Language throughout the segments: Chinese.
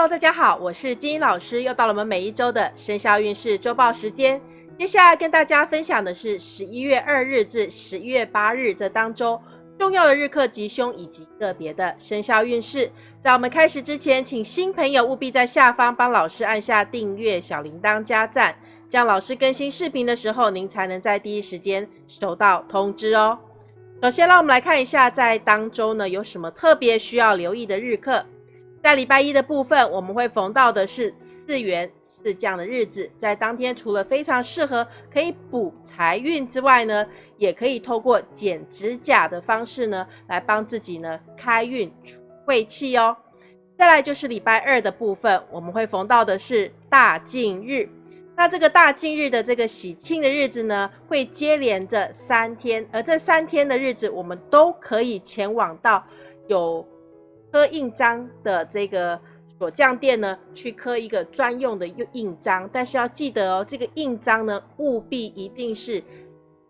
Hello，大家好，我是金英老师，又到了我们每一周的生肖运势周报时间。接下来跟大家分享的是十一月二日至十一月八日这当中重要的日课吉凶以及个别的生肖运势。在我们开始之前，请新朋友务必在下方帮老师按下订阅、小铃铛加赞，这样老师更新视频的时候，您才能在第一时间收到通知哦。首先，让我们来看一下在当周呢有什么特别需要留意的日课。在礼拜一的部分，我们会逢到的是四元四将的日子，在当天除了非常适合可以补财运之外呢，也可以透过剪指甲的方式呢，来帮自己呢开运除晦气哦。再来就是礼拜二的部分，我们会逢到的是大敬日，那这个大敬日的这个喜庆的日子呢，会接连着三天，而这三天的日子，我们都可以前往到有。刻印章的这个锁匠店呢，去刻一个专用的印印章，但是要记得哦，这个印章呢，务必一定是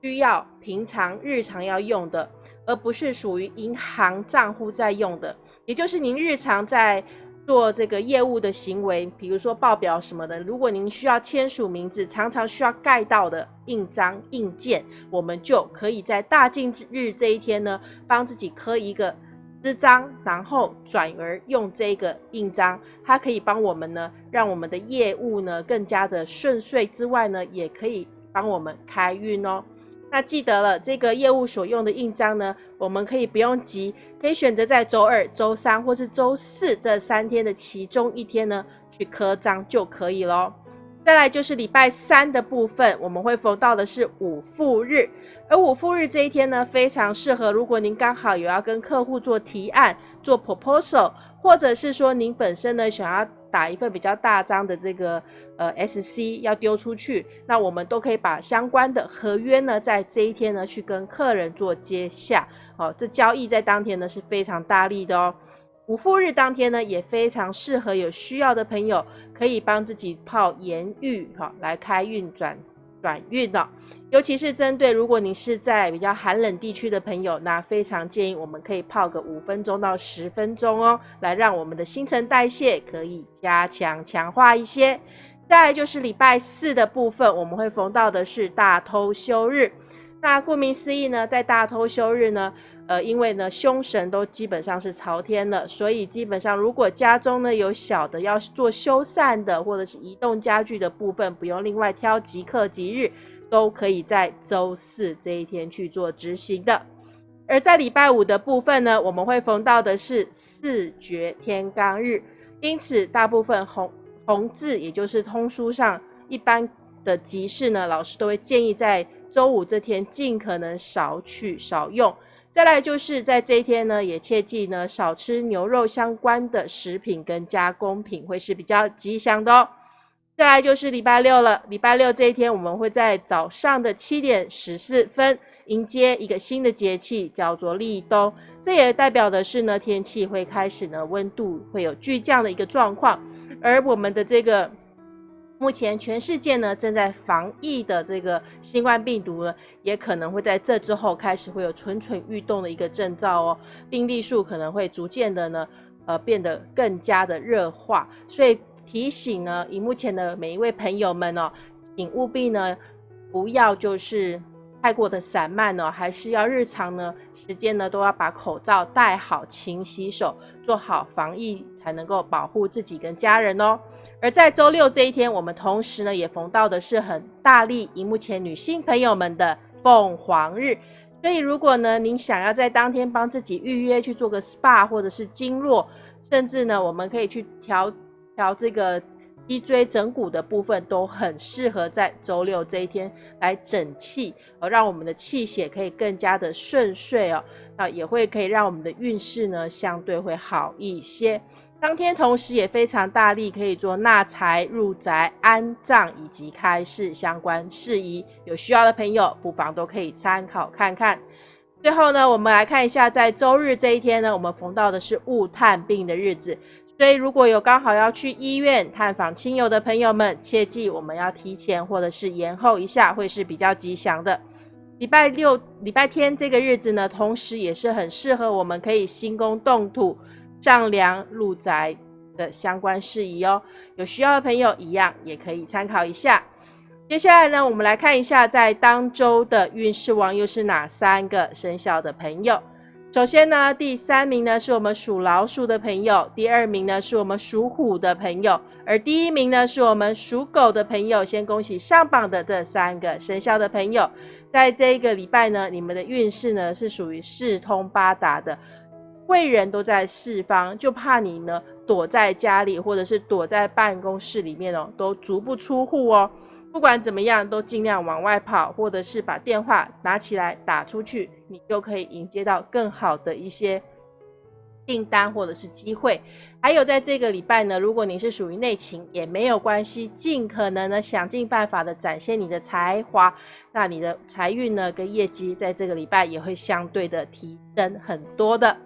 需要平常日常要用的，而不是属于银行账户在用的。也就是您日常在做这个业务的行为，比如说报表什么的，如果您需要签署名字，常常需要盖到的印章印件，我们就可以在大禁日这一天呢，帮自己刻一个。支章，然后转而用这个印章，它可以帮我们呢，让我们的业务呢更加的顺遂之外呢，也可以帮我们开运哦。那记得了，这个业务所用的印章呢，我们可以不用急，可以选择在周二、周三或是周四这三天的其中一天呢去刻章就可以咯。再来就是礼拜三的部分，我们会逢到的是五付日。而五付日这一天呢，非常适合。如果您刚好有要跟客户做提案、做 proposal，或者是说您本身呢想要打一份比较大张的这个呃 SC 要丢出去，那我们都可以把相关的合约呢，在这一天呢去跟客人做接洽。哦，这交易在当天呢是非常大力的哦。五付日当天呢，也非常适合有需要的朋友可以帮自己泡盐浴，哈，来开运转。转运的，尤其是针对如果你是在比较寒冷地区的朋友，那非常建议我们可以泡个五分钟到十分钟哦，来让我们的新陈代谢可以加强强化一些。再来就是礼拜四的部分，我们会逢到的是大偷休日。那顾名思义呢，在大偷休日呢。呃，因为呢，凶神都基本上是朝天了，所以基本上如果家中呢有小的要做修缮的，或者是移动家具的部分，不用另外挑吉刻吉日，都可以在周四这一天去做执行的。而在礼拜五的部分呢，我们会逢到的是四绝天罡日，因此大部分红红字，也就是通书上一般的吉事呢，老师都会建议在周五这天尽可能少取少用。再来就是在这一天呢，也切记呢少吃牛肉相关的食品跟加工品，会是比较吉祥的哦。再来就是礼拜六了，礼拜六这一天，我们会在早上的七点十四分迎接一个新的节气，叫做立冬。这也代表的是呢，天气会开始呢温度会有巨降的一个状况，而我们的这个。目前全世界呢正在防疫的这个新冠病毒呢，也可能会在这之后开始会有蠢蠢欲动的一个征兆哦，病例数可能会逐渐的呢，呃变得更加的热化，所以提醒呢，以目前的每一位朋友们哦，请务必呢不要就是太过的散漫哦，还是要日常呢时间呢都要把口罩戴好，勤洗手，做好防疫，才能够保护自己跟家人哦。而在周六这一天，我们同时呢也逢到的是很大力荧幕前女性朋友们的凤凰日，所以如果呢您想要在当天帮自己预约去做个 SPA 或者是经络，甚至呢我们可以去调调这个脊椎整骨的部分，都很适合在周六这一天来整气，而让我们的气血可以更加的顺遂哦，那也会可以让我们的运势呢相对会好一些。当天同时也非常大力，可以做纳财、入宅、安葬以及开市相关事宜。有需要的朋友，不妨都可以参考看看。最后呢，我们来看一下，在周日这一天呢，我们逢到的是物探病的日子，所以如果有刚好要去医院探访亲友的朋友们，切记我们要提前或者是延后一下，会是比较吉祥的。礼拜六、礼拜天这个日子呢，同时也是很适合我们可以兴工动土。丈量入宅的相关事宜哦。有需要的朋友一样也可以参考一下。接下来呢，我们来看一下在当周的运势王又是哪三个生肖的朋友。首先呢，第三名呢是我们属老鼠的朋友，第二名呢是我们属虎的朋友，而第一名呢是我们属狗的朋友。先恭喜上榜的这三个生肖的朋友，在这一个礼拜呢，你们的运势呢是属于四通八达的，贵人都在四方，就怕你呢躲在家里或者是躲在办公室里面哦，都足不出户哦。不管怎么样，都尽量往外跑，或者是把电话拿起来打出去，你就可以迎接到更好的一些订单或者是机会。还有在这个礼拜呢，如果你是属于内勤，也没有关系，尽可能呢想尽办法的展现你的才华，那你的财运呢跟业绩在这个礼拜也会相对的提升很多的。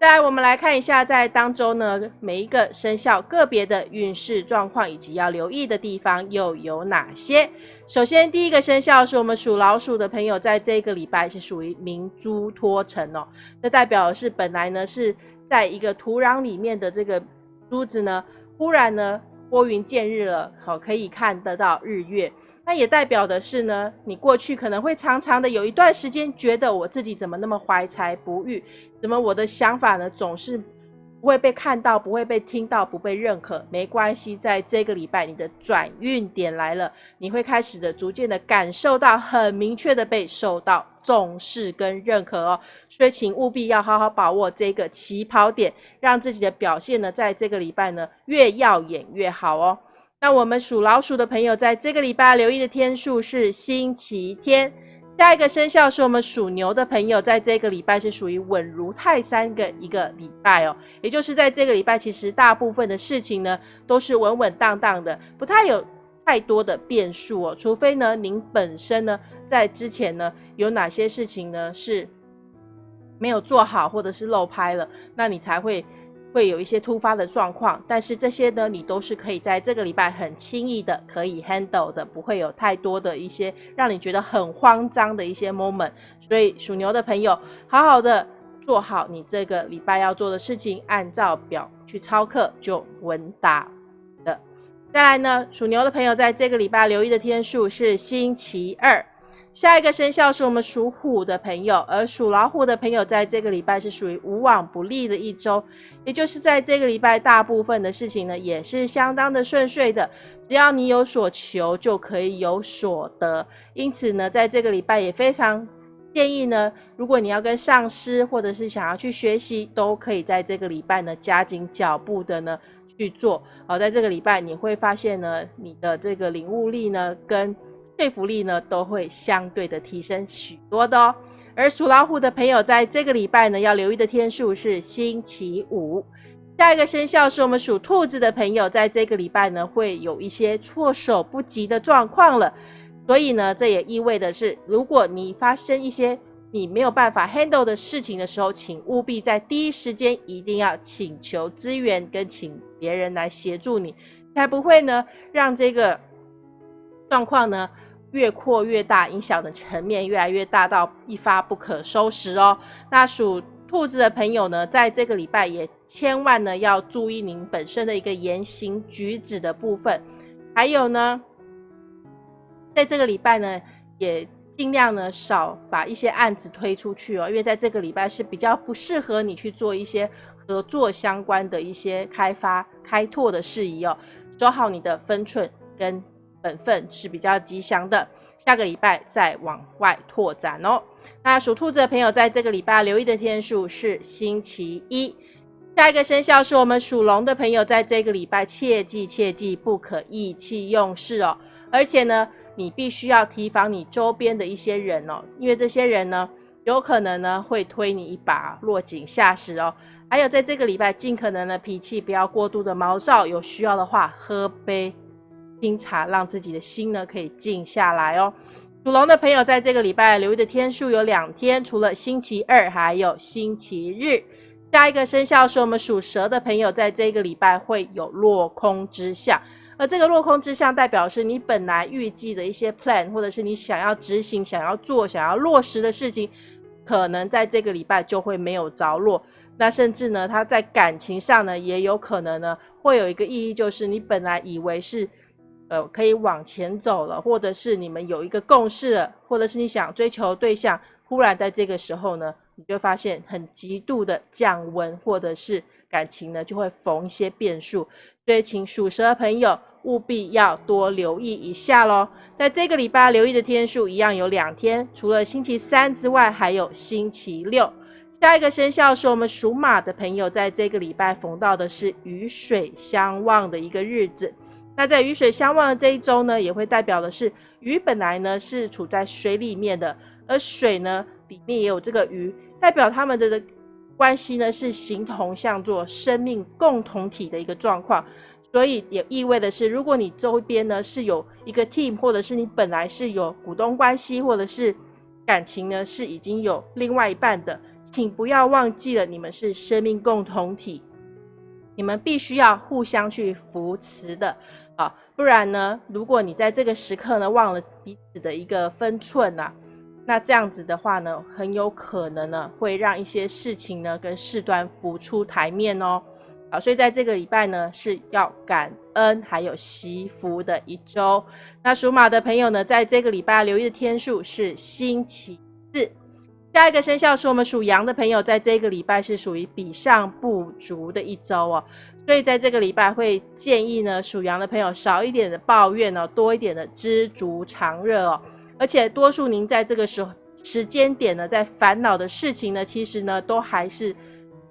再来，我们来看一下，在当中呢，每一个生肖个别的运势状况以及要留意的地方又有哪些？首先，第一个生肖是我们属老鼠的朋友，在这个礼拜是属于明珠脱尘哦，这代表是本来呢是在一个土壤里面的这个珠子呢，忽然呢拨云见日了，好，可以看得到日月。那也代表的是呢，你过去可能会常常的有一段时间觉得我自己怎么那么怀才不遇，怎么我的想法呢总是不会被看到，不会被听到，不被认可。没关系，在这个礼拜你的转运点来了，你会开始的逐渐的感受到很明确的被受到重视跟认可哦。所以请务必要好好把握这个起跑点，让自己的表现呢，在这个礼拜呢越耀眼越好哦。那我们属老鼠的朋友，在这个礼拜留意的天数是星期天。下一个生肖是我们属牛的朋友，在这个礼拜是属于稳如泰山的一个礼拜哦。也就是在这个礼拜，其实大部分的事情呢，都是稳稳当当的，不太有太多的变数哦。除非呢，您本身呢，在之前呢，有哪些事情呢是没有做好，或者是漏拍了，那你才会。会有一些突发的状况，但是这些呢，你都是可以在这个礼拜很轻易的可以 handle 的，不会有太多的一些让你觉得很慌张的一些 moment。所以属牛的朋友，好好的做好你这个礼拜要做的事情，按照表去操课就稳打的。再来呢，属牛的朋友在这个礼拜留意的天数是星期二。下一个生肖是我们属虎的朋友，而属老虎的朋友在这个礼拜是属于无往不利的一周，也就是在这个礼拜大部分的事情呢也是相当的顺遂的，只要你有所求就可以有所得。因此呢，在这个礼拜也非常建议呢，如果你要跟上司或者是想要去学习，都可以在这个礼拜呢加紧脚步的呢去做。好，在这个礼拜你会发现呢，你的这个领悟力呢跟说服力呢都会相对的提升许多的哦。而属老虎的朋友在这个礼拜呢要留意的天数是星期五。下一个生肖是我们属兔子的朋友，在这个礼拜呢会有一些措手不及的状况了。所以呢，这也意味的是，如果你发生一些你没有办法 handle 的事情的时候，请务必在第一时间一定要请求支援，跟请别人来协助你，才不会呢让这个状况呢。越扩越大，影响的层面越来越大，到一发不可收拾哦。那属兔子的朋友呢，在这个礼拜也千万呢要注意您本身的一个言行举止的部分，还有呢，在这个礼拜呢，也尽量呢少把一些案子推出去哦，因为在这个礼拜是比较不适合你去做一些合作相关的一些开发开拓的事宜哦，守好你的分寸跟。本分是比较吉祥的，下个礼拜再往外拓展哦。那属兔子的朋友，在这个礼拜留意的天数是星期一。下一个生肖是我们属龙的朋友，在这个礼拜切记切记不可意气用事哦。而且呢，你必须要提防你周边的一些人哦，因为这些人呢，有可能呢会推你一把，落井下石哦。还有在这个礼拜，尽可能的脾气不要过度的毛躁，有需要的话喝杯。清茶，让自己的心呢可以静下来哦。属龙的朋友在这个礼拜留意的天数有两天，除了星期二，还有星期日。下一个生肖是我们属蛇的朋友，在这个礼拜会有落空之象，而这个落空之象代表是你本来预计的一些 plan，或者是你想要执行、想要做、想要落实的事情，可能在这个礼拜就会没有着落。那甚至呢，它在感情上呢，也有可能呢，会有一个意义，就是你本来以为是，呃，可以往前走了，或者是你们有一个共识了，或者是你想追求对象，忽然在这个时候呢，你就发现很极度的降温，或者是感情呢就会逢一些变数，所以请属蛇的朋友务必要多留意一下喽。在这个礼拜留意的天数一样有两天，除了星期三之外，还有星期六。下一个生肖是我们属马的朋友，在这个礼拜逢到的是雨水相望的一个日子。那在雨水相望的这一周呢，也会代表的是鱼本来呢是处在水里面的，而水呢里面也有这个鱼，代表他们的关系呢是形同像做生命共同体的一个状况。所以也意味的是，如果你周边呢是有一个 team，或者是你本来是有股东关系，或者是感情呢是已经有另外一半的。请不要忘记了，你们是生命共同体，你们必须要互相去扶持的啊！不然呢，如果你在这个时刻呢忘了彼此的一个分寸呐，那这样子的话呢，很有可能呢会让一些事情呢跟事端浮出台面哦。啊，所以在这个礼拜呢是要感恩还有惜福的一周。那属马的朋友呢，在这个礼拜留意的天数是星期四。下一个生肖是我们属羊的朋友，在这个礼拜是属于比上不足的一周哦，所以在这个礼拜会建议呢，属羊的朋友少一点的抱怨哦，多一点的知足常乐哦，而且多数您在这个时候时间点呢，在烦恼的事情呢，其实呢都还是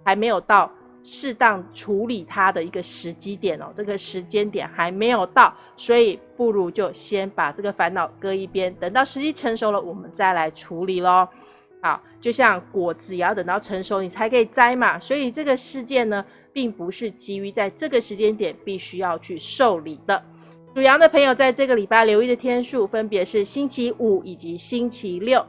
还没有到适当处理它的一个时机点哦，这个时间点还没有到，所以不如就先把这个烦恼搁一边，等到时机成熟了，我们再来处理喽。好，就像果子也要等到成熟你才可以摘嘛，所以这个事件呢，并不是基于在这个时间点必须要去受理的。属羊的朋友在这个礼拜留意的天数分别是星期五以及星期六。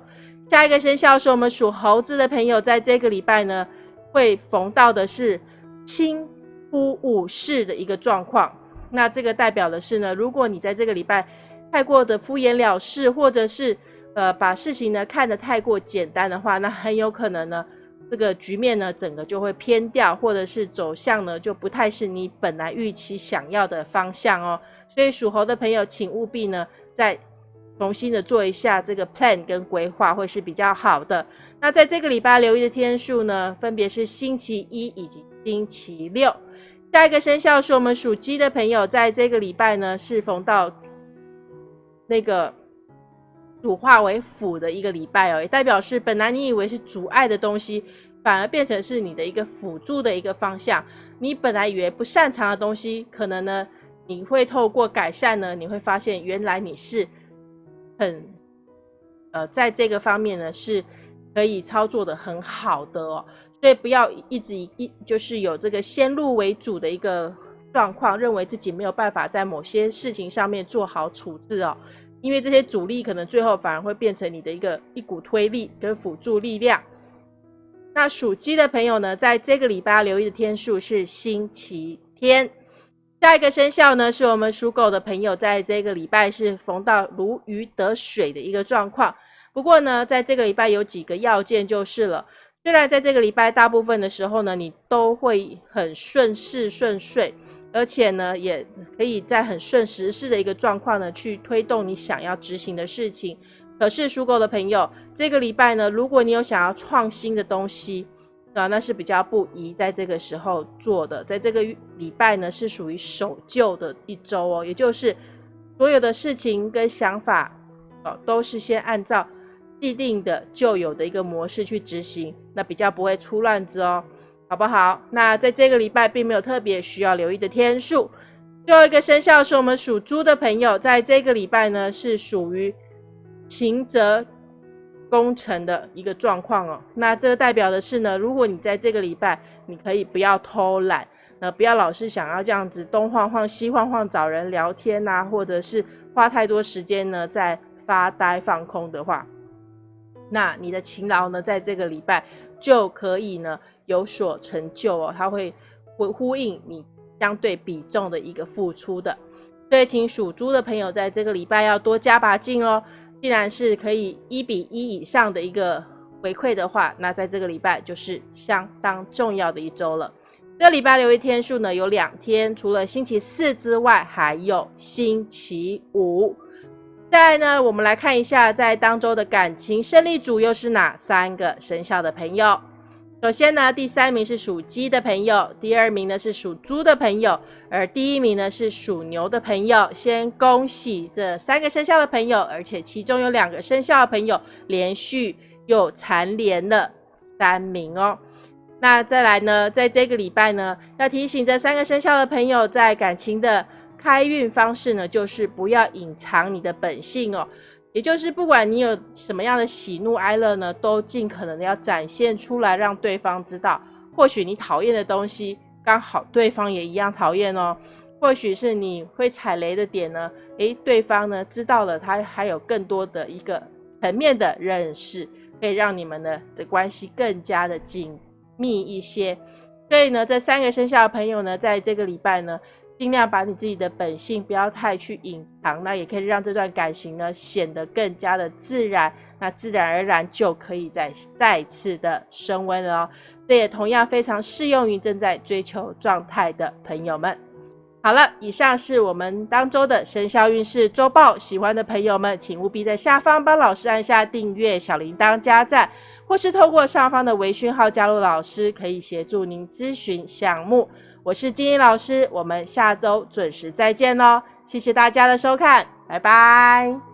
下一个生肖是我们属猴子的朋友，在这个礼拜呢，会逢到的是轻忽误事的一个状况。那这个代表的是呢，如果你在这个礼拜太过的敷衍了事，或者是呃，把事情呢看得太过简单的话，那很有可能呢，这个局面呢整个就会偏掉，或者是走向呢就不太是你本来预期想要的方向哦。所以属猴的朋友，请务必呢再重新的做一下这个 plan 跟规划，会是比较好的。那在这个礼拜留意的天数呢，分别是星期一以及星期六。下一个生肖是我们属鸡的朋友，在这个礼拜呢是逢到那个。主化为辅的一个礼拜哦，也代表是本来你以为是阻碍的东西，反而变成是你的一个辅助的一个方向。你本来以为不擅长的东西，可能呢，你会透过改善呢，你会发现原来你是很呃，在这个方面呢是可以操作的很好的哦。所以不要一直一就是有这个先入为主的一个状况，认为自己没有办法在某些事情上面做好处置哦。因为这些阻力可能最后反而会变成你的一个一股推力跟辅助力量。那属鸡的朋友呢，在这个礼拜留意的天数是星期天。下一个生肖呢，是我们属狗的朋友，在这个礼拜是逢到如鱼得水的一个状况。不过呢，在这个礼拜有几个要件就是了。虽然在这个礼拜大部分的时候呢，你都会很顺势顺遂。而且呢，也可以在很顺时势的一个状况呢，去推动你想要执行的事情。可是属狗的朋友，这个礼拜呢，如果你有想要创新的东西，啊，那是比较不宜在这个时候做的。在这个礼拜呢，是属于守旧的一周哦，也就是所有的事情跟想法，哦，都是先按照既定的旧有的一个模式去执行，那比较不会出乱子哦。好不好？那在这个礼拜并没有特别需要留意的天数。最后一个生肖是我们属猪的朋友，在这个礼拜呢是属于勤则功成的一个状况哦。那这个代表的是呢，如果你在这个礼拜，你可以不要偷懒，呃，不要老是想要这样子东晃晃西晃晃找人聊天呐，或者是花太多时间呢在发呆放空的话，那你的勤劳呢在这个礼拜就可以呢。有所成就哦，它会会呼应你相对比重的一个付出的。所以，请属猪的朋友在这个礼拜要多加把劲哦。既然是可以一比一以上的一个回馈的话，那在这个礼拜就是相当重要的一周了。这个礼拜留一天数呢，有两天，除了星期四之外，还有星期五。再来呢，我们来看一下，在当周的感情胜利组又是哪三个生肖的朋友？首先呢，第三名是属鸡的朋友，第二名呢是属猪的朋友，而第一名呢是属牛的朋友。先恭喜这三个生肖的朋友，而且其中有两个生肖的朋友连续又蝉联了三名哦。那再来呢，在这个礼拜呢，要提醒这三个生肖的朋友，在感情的开运方式呢，就是不要隐藏你的本性哦。也就是不管你有什么样的喜怒哀乐呢，都尽可能的要展现出来，让对方知道。或许你讨厌的东西，刚好对方也一样讨厌哦。或许是你会踩雷的点呢，诶，对方呢知道了，他还有更多的一个层面的认识，可以让你们的的关系更加的紧。密一些，所以呢，这三个生肖的朋友呢，在这个礼拜呢，尽量把你自己的本性不要太去隐藏，那也可以让这段感情呢显得更加的自然，那自然而然就可以再再次的升温了哦。这也同样非常适用于正在追求状态的朋友们。好了，以上是我们当周的生肖运势周报，喜欢的朋友们请务必在下方帮老师按下订阅、小铃铛加赞。或是透过上方的微讯号加入老师，可以协助您咨询项目。我是金英老师，我们下周准时再见喽！谢谢大家的收看，拜拜。